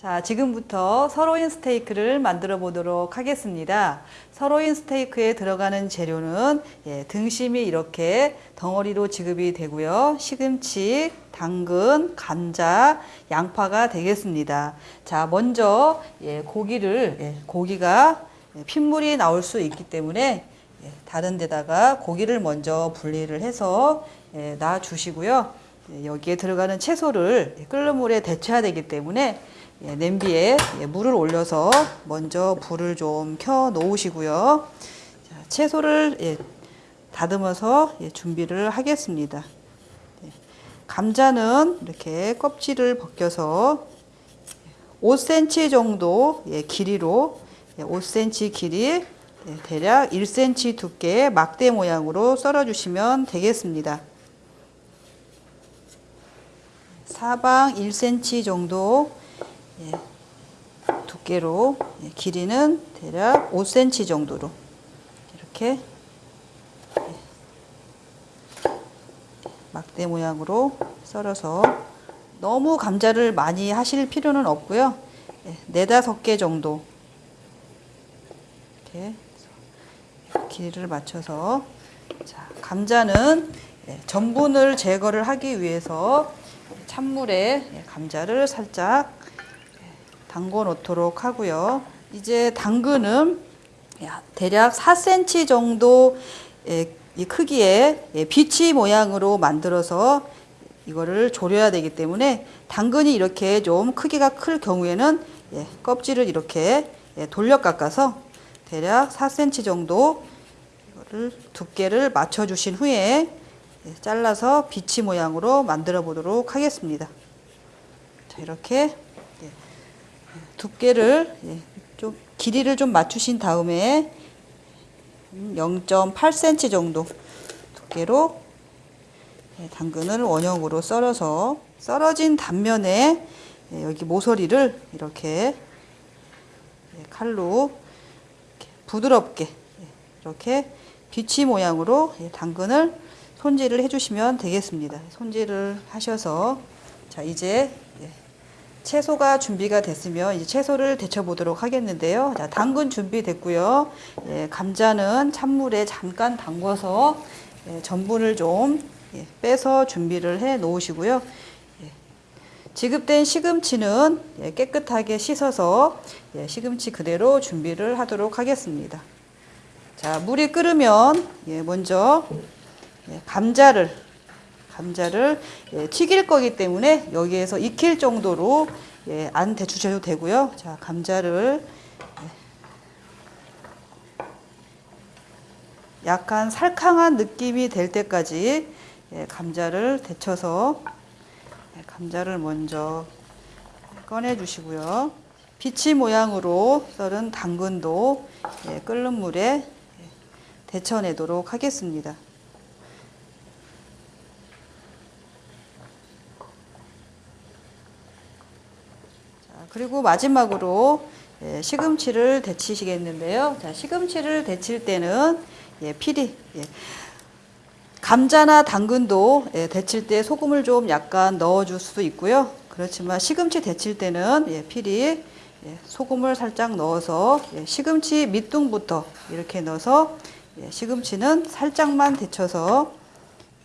자, 지금부터 서로인 스테이크를 만들어 보도록 하겠습니다. 서로인 스테이크에 들어가는 재료는 예, 등심이 이렇게 덩어리로 지급이 되고요. 시금치, 당근, 감자, 양파가 되겠습니다. 자, 먼저 예, 고기를 예, 고기가 예, 핏물이 나올 수 있기 때문에 예, 다른 데다가 고기를 먼저 분리를 해서 예, 놔 주시고요. 예, 여기에 들어가는 채소를 예, 끓는 물에 데쳐야 되기 때문에 예, 냄비에 예, 물을 올려서 먼저 불을 좀 켜 놓으시고요. 자, 채소를 예, 다듬어서 예, 준비를 하겠습니다. 네, 감자는 이렇게 껍질을 벗겨서 5cm 정도 예, 길이로 예, 5cm 길이 예, 대략 1cm 두께의 막대 모양으로 썰어 주시면 되겠습니다. 사방 1cm 정도 예, 두께로 예, 길이는 대략 5cm 정도로 이렇게 예, 막대 모양으로 썰어서 너무 감자를 많이 하실 필요는 없고요. 예, 네다섯 개 정도 이렇게 길이를 맞춰서 자, 감자는 예, 전분을 제거를 하기 위해서 찬물에 예, 감자를 살짝 예, 담궈 놓도록 하고요. 이제 당근은 야, 대략 4cm 정도 예, 이 크기의 예, 비치 모양으로 만들어서 이거를 졸여야 되기 때문에 당근이 이렇게 좀 크기가 클 경우에는 예, 껍질을 이렇게 예, 돌려 깎아서 대략 4cm 정도 이거를 두께를 맞춰 주신 후에 예, 잘라서 비치 모양으로 만들어 보도록 하겠습니다. 자, 이렇게 예, 두께를 예, 좀 길이를 좀 맞추신 다음에 0.8cm 정도 두께로 예, 당근을 원형으로 썰어서 썰어진 단면에 예, 여기 모서리를 이렇게 예, 칼로 부드럽게 예, 이렇게 비치 모양으로 예, 당근을 손질을 해주시면 되겠습니다. 손질을 하셔서 자 이제 예, 채소가 준비가 됐으면 이제 채소를 데쳐 보도록 하겠는데요. 자, 당근 준비됐고요. 예, 감자는 찬물에 잠깐 담궈서 예, 전분을 좀 예, 빼서 준비를 해 놓으시고요. 예, 지급된 시금치는 예, 깨끗하게 씻어서 예, 시금치 그대로 준비를 하도록 하겠습니다. 자, 물이 끓으면 예, 먼저 예, 감자를 감자를 예, 튀길 거기 때문에 여기에서 익힐 정도로 예, 안 데쳐셔도 되고요. 자, 감자를 예, 약간 살캉한 느낌이 될 때까지 예, 감자를 데쳐서 예, 감자를 먼저 꺼내 주시고요. 비치 모양으로 썰은 당근도 예, 끓는 물에 예, 데쳐내도록 하겠습니다. 그리고 마지막으로 예, 시금치를 데치시겠는데요. 자, 시금치를 데칠 때는 예, 필히 예, 감자나 당근도 예, 데칠 때 소금을 좀 약간 넣어줄 수도 있고요. 그렇지만 시금치 데칠 때는 예, 필히 예, 소금을 살짝 넣어서 예, 시금치 밑둥부터 이렇게 넣어서 예, 시금치는 살짝만 데쳐서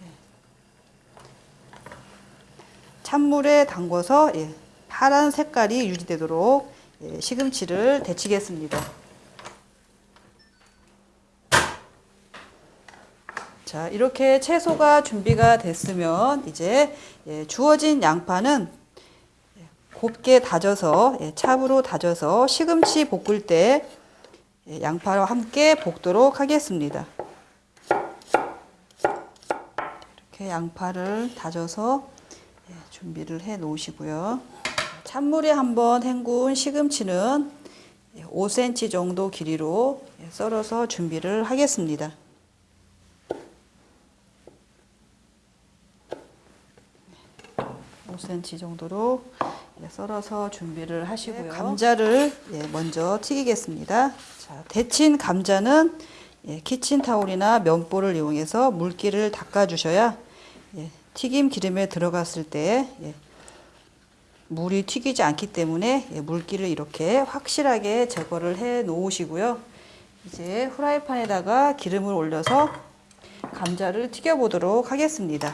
예, 찬물에 담궈서 예, 파란 색깔이 유지되도록 예, 시금치를 데치겠습니다. 자, 이렇게 채소가 준비가 됐으면 이제 예, 주어진 양파는 예, 곱게 다져서 예, 찹으로 다져서 시금치 볶을 때 예, 양파와 함께 볶도록 하겠습니다. 이렇게 양파를 다져서 예, 준비를 해 놓으시고요. 찬물에 한번 헹군 시금치는 5cm 정도 길이로 예, 썰어서 준비를 하겠습니다. 5cm 정도로 예, 썰어서 준비를 하시고요. 감자를 예, 먼저 튀기겠습니다. 자, 데친 감자는 예, 키친타올이나 면보를 이용해서 물기를 닦아 주셔야 예, 튀김 기름에 들어갔을 때 예, 물이 튀기지 않기 때문에 예, 물기를 이렇게 확실하게 제거를 해 놓으시고요. 이제 후라이팬에다가 기름을 올려서 감자를 튀겨 보도록 하겠습니다.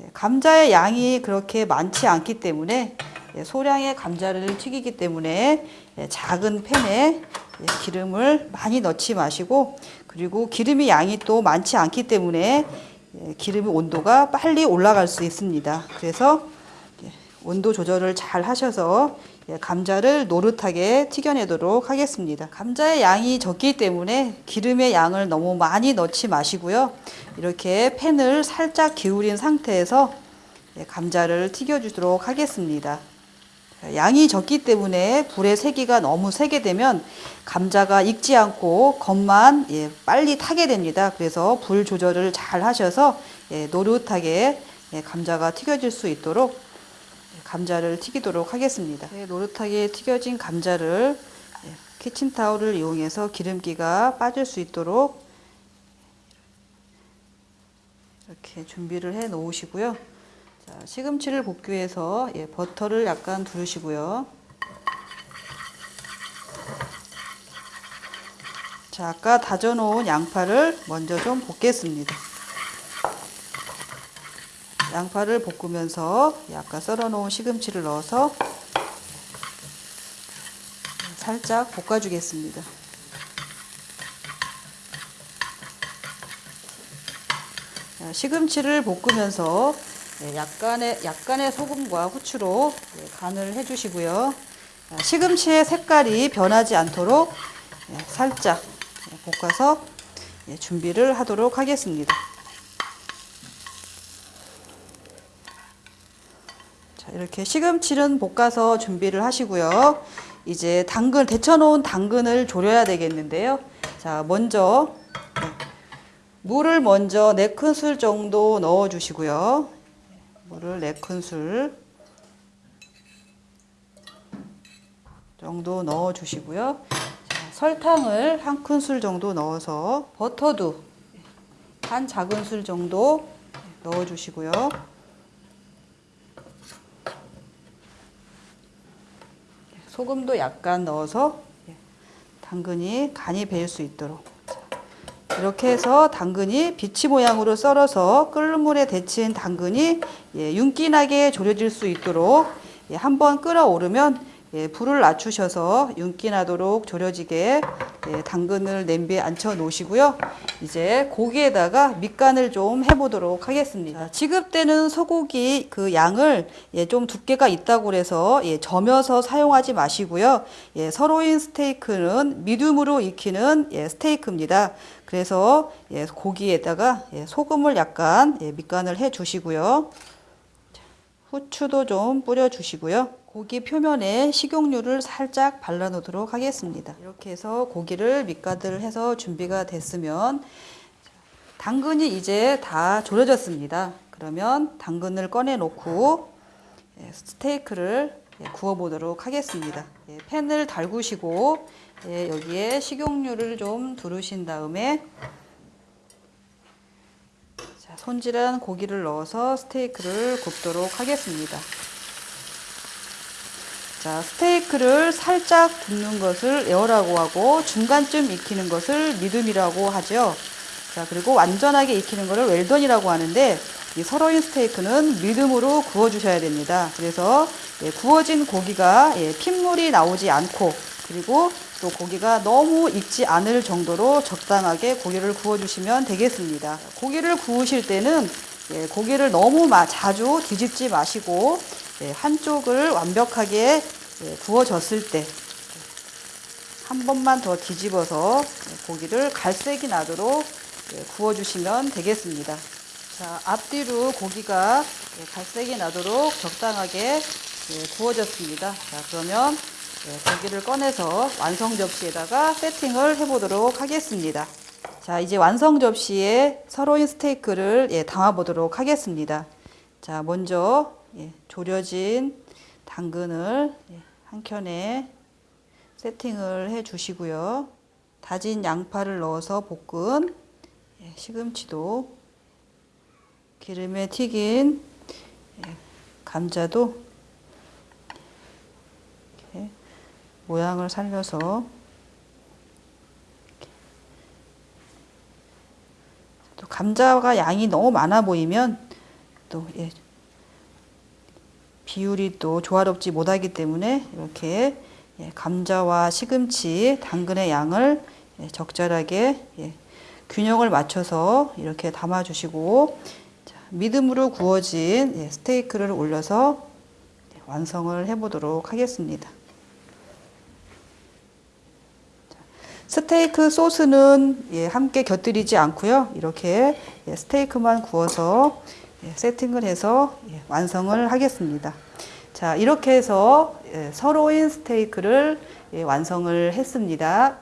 예, 감자의 양이 그렇게 많지 않기 때문에 예, 소량의 감자를 튀기기 때문에 예, 작은 팬에 예, 기름을 많이 넣지 마시고 그리고 기름이 양이 또 많지 않기 때문에 예, 기름의 온도가 빨리 올라갈 수 있습니다. 그래서 예, 온도 조절을 잘 하셔서 예, 감자를 노릇하게 튀겨내도록 하겠습니다. 감자의 양이 적기 때문에 기름의 양을 너무 많이 넣지 마시고요. 이렇게 팬을 살짝 기울인 상태에서 예, 감자를 튀겨주도록 하겠습니다. 양이 적기 때문에 불의 세기가 너무 세게 되면 감자가 익지 않고 겉만 예, 빨리 타게 됩니다. 그래서 불 조절을 잘 하셔서 예, 노릇하게 예, 감자가 튀겨질 수 있도록 예, 감자를 튀기도록 하겠습니다. 예, 노릇하게 튀겨진 감자를 예, 키친타올을 이용해서 기름기가 빠질 수 있도록 이렇게 준비를 해 놓으시고요. 자, 시금치를 볶기 위해서 예, 버터를 약간 두르시고요. 자, 아까 다져놓은 양파를 먼저 좀 볶겠습니다. 양파를 볶으면서 예, 아까 썰어놓은 시금치를 넣어서 살짝 볶아주겠습니다. 자, 시금치를 볶으면서 네, 약간의 약간의 소금과 후추로 네, 간을 해주시고요. 자, 시금치의 색깔이 변하지 않도록 네, 살짝 네, 볶아서 네, 준비를 하도록 하겠습니다. 이렇게 시금치는 볶아서 준비를 하시고요. 이제 당근 데쳐놓은 당근을 졸여야 되겠는데요. 자, 먼저 네, 물을 먼저 4큰술 정도 넣어 주시고요. 물을 4큰술 정도 넣어 주시고요. 자, 설탕을 1큰술 정도 넣어서 버터도 한 작은술 정도 넣어 주시고요. 소금도 약간 넣어서 당근이 간이 배일 수 있도록. 이렇게 해서 당근이 비치 모양으로 썰어서 끓는 물에 데친 당근이 예, 윤기나게 졸여질 수 있도록 예, 한번 끓어오르면 예, 불을 낮추셔서 윤기나도록 졸여지게 예, 당근을 냄비에 앉혀 놓으시고요. 이제 고기에다가 밑간을 좀 해보도록 하겠습니다. 지급되는 소고기 그 양을 예, 좀 두께가 있다고 그래서 예, 점여서 사용하지 마시고요. 예, 서로인 스테이크는 미디움으로 익히는 예, 스테이크입니다. 그래서 예, 고기에다가 예, 소금을 약간 예, 밑간을 해 주시고요. 후추도 좀 뿌려 주시고요. 고기 표면에 식용유를 살짝 발라 놓도록 하겠습니다. 이렇게 해서 고기를 밑간을 해서 준비가 됐으면 당근이 이제 다 졸여졌습니다. 그러면 당근을 꺼내 놓고 예, 스테이크를 예, 구워 보도록 하겠습니다. 예, 팬을 달구시고 예, 여기에 식용유를 좀 두르신 다음에 자, 손질한 고기를 넣어서 스테이크를 굽도록 하겠습니다. 자, 스테이크를 살짝 굽는 것을 에어라고 하고 중간쯤 익히는 것을 미듬이라고 하죠. 자, 그리고 완전하게 익히는 것을 웰던이라고 하는데 이 서로인 스테이크는 미듬으로 구워 주셔야 됩니다. 그래서 예, 구워진 고기가 예, 핏물이 나오지 않고 그리고 또 고기가 너무 익지 않을 정도로 적당하게 고기를 구워 주시면 되겠습니다. 고기를 구우실 때는 예, 고기를 너무 마, 자주 뒤집지 마시고 예, 한쪽을 완벽하게 예, 구워졌을 때 한 번만 더 뒤집어서 예, 고기를 갈색이 나도록 예, 구워주시면 되겠습니다. 자, 앞뒤로 고기가 예, 갈색이 나도록 적당하게 예, 구워졌습니다. 자, 그러면 예, 고기를 꺼내서 완성 접시에다가 세팅을 해보도록 하겠습니다. 자, 이제 완성 접시에 서로인 스테이크를 예, 담아 보도록 하겠습니다. 자, 먼저 예, 졸여진 당근을 예, 한 켠에 세팅을 해 주시고요. 다진 양파를 넣어서 볶은 예, 시금치도 기름에 튀긴 예, 감자도 모양을 살려서 또 감자가 양이 너무 많아 보이면 또 예, 비율이 또 조화롭지 못하기 때문에 이렇게 예, 감자와 시금치, 당근의 양을 예, 적절하게 예, 균형을 맞춰서 이렇게 담아주시고 자, 믿음으로 구워진 예, 스테이크를 올려서 예, 완성을 해보도록 하겠습니다. 자, 스테이크 소스는 예, 함께 곁들이지 않고요. 이렇게 예, 스테이크만 구워서 예, 세팅을 해서 예, 완성을 하겠습니다. 자, 이렇게 해서 예, 서로인 스테이크를 예, 완성을 했습니다.